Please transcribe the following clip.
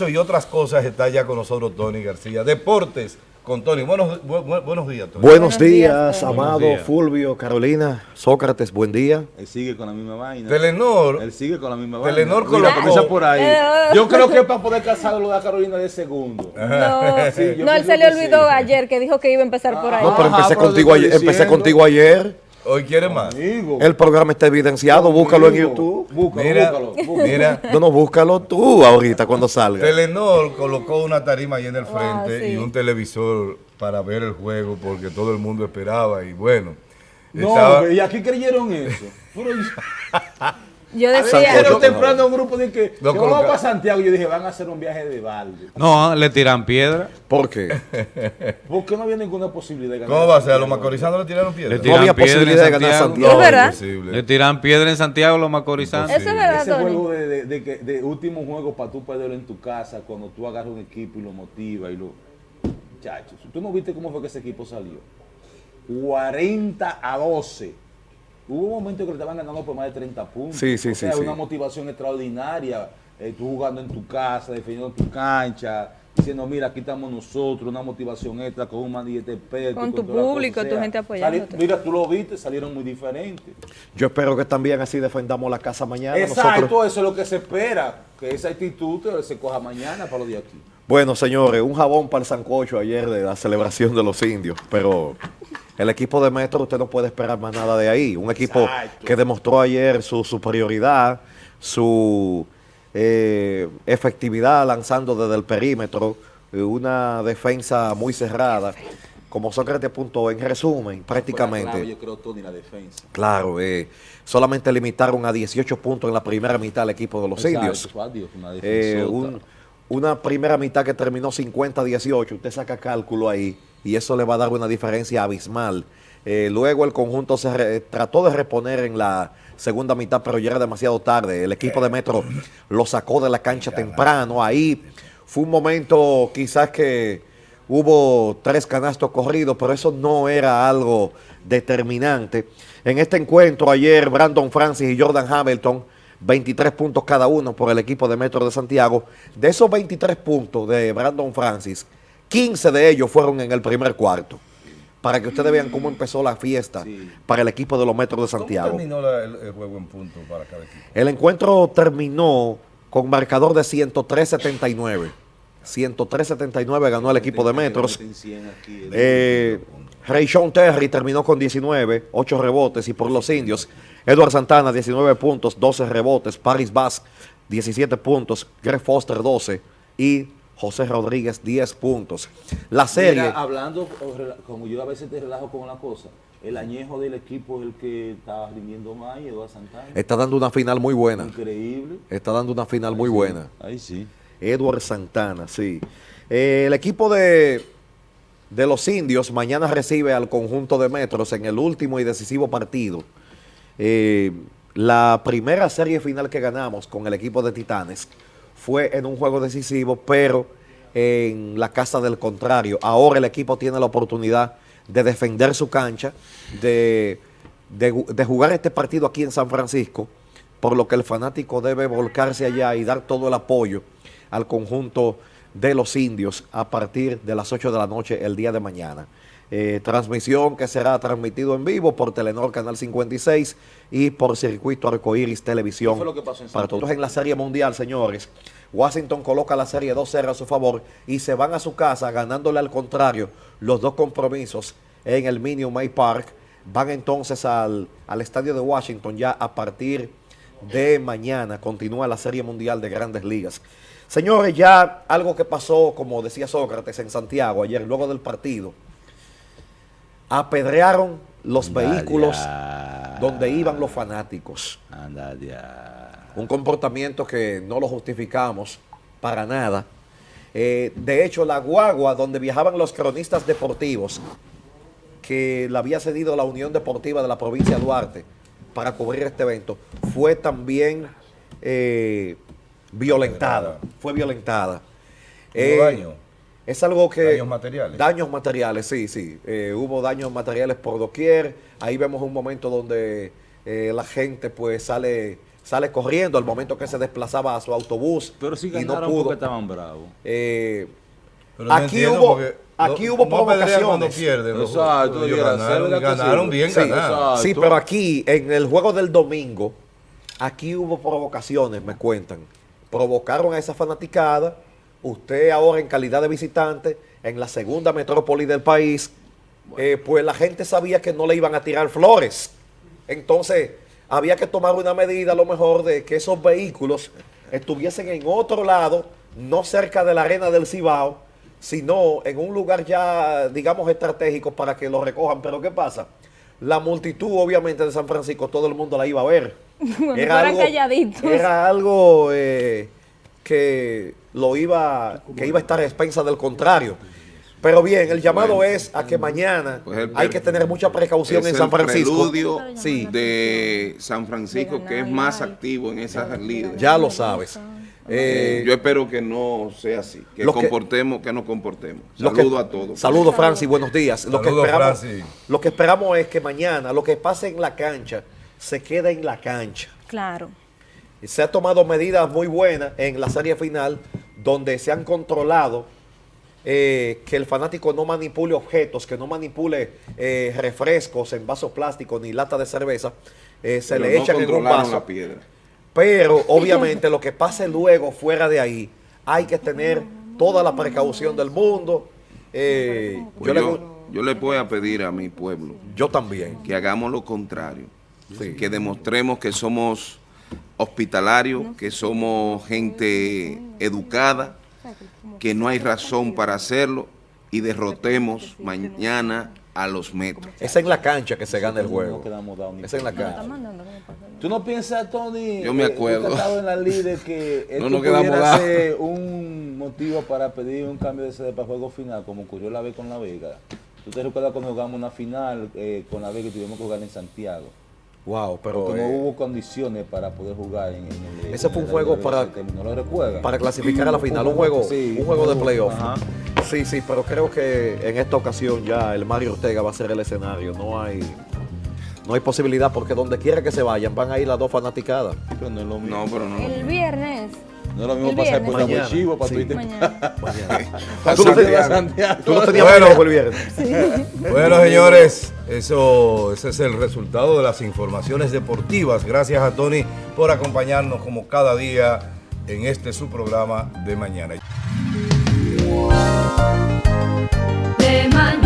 Eso y otras cosas está ya con nosotros Tony García. Deportes con Tony. Buenos, bu- bu- buenos días, Tony. Buenos Buenos días, días. Amado, Buenos días. Fulvio, Carolina, Sócrates, buen día. Él sigue con la misma vaina. Telenor, Él sigue con la misma Telenor vaina. Mira, colocó- comienza por ahí. Yo creo que es para poder casarlo de Carolina de segundo. No, Sí, no, él se le olvidó sí. ayer que dijo que iba a empezar por ahí. No, pero Ajá, empecé pero contigo, ayer, empecé contigo ayer. Hoy quiere más. Amigo. El programa está evidenciado, búscalo en. YouTube. Búscalo, Mira, búscalo, búscalo. mira, No, no, búscalo tú ahorita cuando salga. Telenor colocó una tarima ahí en el Wow, frente sí. y un televisor para ver el juego porque todo el mundo esperaba y bueno. No, estaba- y aquí creyeron eso. Pero yo- Yo a ver, decía, pero temprano un grupo de que, Lo que vamos para Santiago. Yo dije, van a hacer un viaje de balde. No, le tiran piedra. ¿Por qué? ¿Por qué no había ninguna posibilidad de ganar? ¿Cómo va a ser? ¿A los macorizanos le tiraron piedra? Le No había posibilidad de ganar Santiago. ¿Es verdad? Imposible. Le tiran piedra en Santiago los macorizanos. eso es verdad, Ese Tony. juego de, de, de, que- de último juego para tú perderlo en tu casa, cuando tú agarras un equipo y lo motivas y lo... Muchachos, ¿tú no viste cómo fue que ese equipo salió? 40 a 12. Hubo un momento que le estaban ganando por más de 30 puntos. Sí, sí, o sea, sí, una motivación extraordinaria. eh, tú jugando en tu casa, defendiendo tu cancha, diciendo, mira, aquí estamos nosotros, una motivación extra con un manillete experto. Con tu público, tu gente apoyándote. mira, tú lo viste, salieron muy diferentes. Yo espero que también así defendamos la casa mañana. Exacto, nosotros. eso es lo que se espera, que esa actitud se coja mañana para los de aquí. Bueno, señores, un jabón para el sancocho ayer de la celebración de los indios, pero el equipo de Metro usted no puede esperar más nada de ahí. Un equipo Exacto. que demostró ayer su superioridad, su eh, efectividad lanzando desde el perímetro, eh, una defensa muy cerrada. Como Sócrates apuntó, en resumen, prácticamente. clave, yo creo, Tony, la defensa. Claro, eh, solamente limitaron a 18 puntos en la primera mitad al equipo de los Exacto, indios. adiós, una Eh, un- una primera mitad que terminó 50-18, usted saca cálculo ahí y eso le va a dar una diferencia abismal. Eh, luego el conjunto se trató de reponer en la segunda mitad, pero ya era demasiado tarde. El equipo de Metro lo sacó de la cancha temprano. Ahí fue un momento quizás que hubo tres canastos corridos, pero eso no era algo determinante. En este encuentro ayer, Brandon Francis y Jordan Hamilton, 23 puntos cada uno por el equipo de Metro de Santiago. De esos 23 puntos de Brandon Francis, 15 de ellos fueron en el primer cuarto. Para que ustedes vean cómo empezó la fiesta Sí. para el equipo de los Metros de ¿Cómo Santiago. terminó la- el, el juego en punto para cada equipo? El encuentro terminó con marcador de 103-79. 103-79 ganó el equipo de Metros. Meten 100 aquí, Eh, Terry terminó con 19, 8 rebotes y por los indios, Edward Santana 19 puntos, 12 rebotes, Paris Bass 17 puntos, Greg Foster 12 y José Rodríguez 10 puntos. La serie, Mira, hablando, como yo a veces te relajo con una cosa, el añejo del equipo es el que está rindiendo más y Eduardo Santana. está dando una final muy buena. Increíble. Está dando una final muy buena. Ahí sí. Edward Santana, sí. Eh, el equipo de, de los indios mañana recibe al conjunto de Metros en el último y decisivo partido. Eh, la primera serie final que ganamos con el equipo de Titanes fue en un juego decisivo, pero en la casa del contrario. Ahora el equipo tiene la oportunidad de defender su cancha, de, de jugar este partido aquí en San Francisco, por lo que el fanático debe volcarse allá y dar todo el apoyo al conjunto de los indios a partir de las 8 de la noche el día de mañana. Eh, transmisión que será transmitido en vivo por Telenor Canal 56 y por Circuito Arcoíris Televisión. ¿Qué fue lo que pasó en para todos en la Serie Mundial, señores. Washington coloca la serie 2-0 a su favor y se van a su casa ganándole al contrario los dos compromisos en el Minute Maid Park. Van entonces al, al estadio de Washington ya a partir de mañana. Continúa la Serie Mundial de Grandes Ligas. Señores, ya algo que pasó, como decía Sócrates, en Santiago ayer, luego del partido. Apedrearon los vehículos donde iban los fanáticos. Anda ya. Un comportamiento que no lo justificamos para nada. Eh, de hecho, la guagua donde viajaban los cronistas deportivos, que la había cedido la Unión Deportiva de la provincia de Duarte para cubrir este evento, fue también eh, violentada. Fue violentada. Eh. Es algo que... Daños materiales. Daños materiales, sí, sí. Eh, hubo daños materiales por doquier. Ahí vemos un momento donde eh, la gente pues sale sale corriendo al momento que se desplazaba a su autobús Pero si y no ganaron porque pudo. estaban bravos. Eh, Pero aquí hubo, porque aquí no- hubo no apedrean cuando provocaciones. pierden. los- Exacto, ellos debiera ganaron, bien Sí, ganados. Sí, pero aquí, en el juego del domingo, aquí hubo provocaciones, me cuentan. Provocaron a esa fanaticada. Usted ahora en calidad de visitante, en la segunda metrópoli del país, eh, pues la gente sabía que no le iban a tirar flores. Entonces, había que tomar una medida a lo mejor de que esos vehículos estuviesen en otro lado, no cerca de la arena del Cibao, sino en un lugar ya, digamos, estratégico para que lo recojan. Pero ¿qué pasa? La multitud, obviamente, de San Francisco, todo el mundo la iba a ver. Bueno, era algo eh, que lo iba, que iba a estar a expensa del contrario. Pero bien, el llamado es a que mañana Pues el hay que tener mucha precaución en San el Francisco. preludio Sí, de San Francisco, que es más activo en esas líderes. ya lo sabes. Eh, yo espero que no sea así, que comportemos, que nos comportemos. Lo que- Saludo a todos. Saludos, Francis, buenos días. Lo que, esperamos, lo que esperamos es que mañana lo que pase en la cancha se quede en la cancha. Claro. Y Se ha tomado medidas muy buenas en la serie final donde se han controlado eh, que el fanático no manipule objetos, que no manipule eh, refrescos en vasos plásticos ni lata de cerveza. eh, se Pero le no echan en un vaso. la piedra. Pero obviamente lo que pase luego fuera de ahí, hay que tener toda la precaución del mundo. Pues yo, le- yo, yo le voy a pedir a mi pueblo yo también. que hagamos lo contrario, Sí. que demostremos que somos hospitalarios, que somos gente educada, que no hay razón para hacerlo y derrotemos mañana a los metros. Es en la cancha que se gana el No juego. quedamos dados ni Es en la por cancha. ¿Tú no piensas, Tony? Yo me eh, tú acuerdo. que en la líder que esto nos quedamos pudiera dados. ser un motivo para pedir un cambio de sede para juego final, como ocurrió la vez con La Vega. ¿Tú te recuerdas cuando jugamos una final eh, con La Vega y tuvimos que jugar en Santiago? Wow, pero Porque no eh, hubo condiciones para poder jugar en, en el Ese en fue un juego para- clasificar a la final, un juego, Sí, un juego de playoff. ajá. Sí, sí, pero creo que en esta ocasión ya el Mario Ortega va a ser el escenario. No hay, no hay posibilidad porque donde quiera que se vayan van a ir las dos fanaticadas. Pero no es lo mismo. No, pero no. El viernes. No es lo mismo pasar por viernes. Cabo Chivo para irte Mañana. Tú no Santiago. tenías, Santiago. tú no tenías Bueno. el viernes. Bueno, señores, eso, ese es el resultado de las informaciones deportivas. Gracias a Tony por acompañarnos como cada día en este su programa de mañana. De mañana.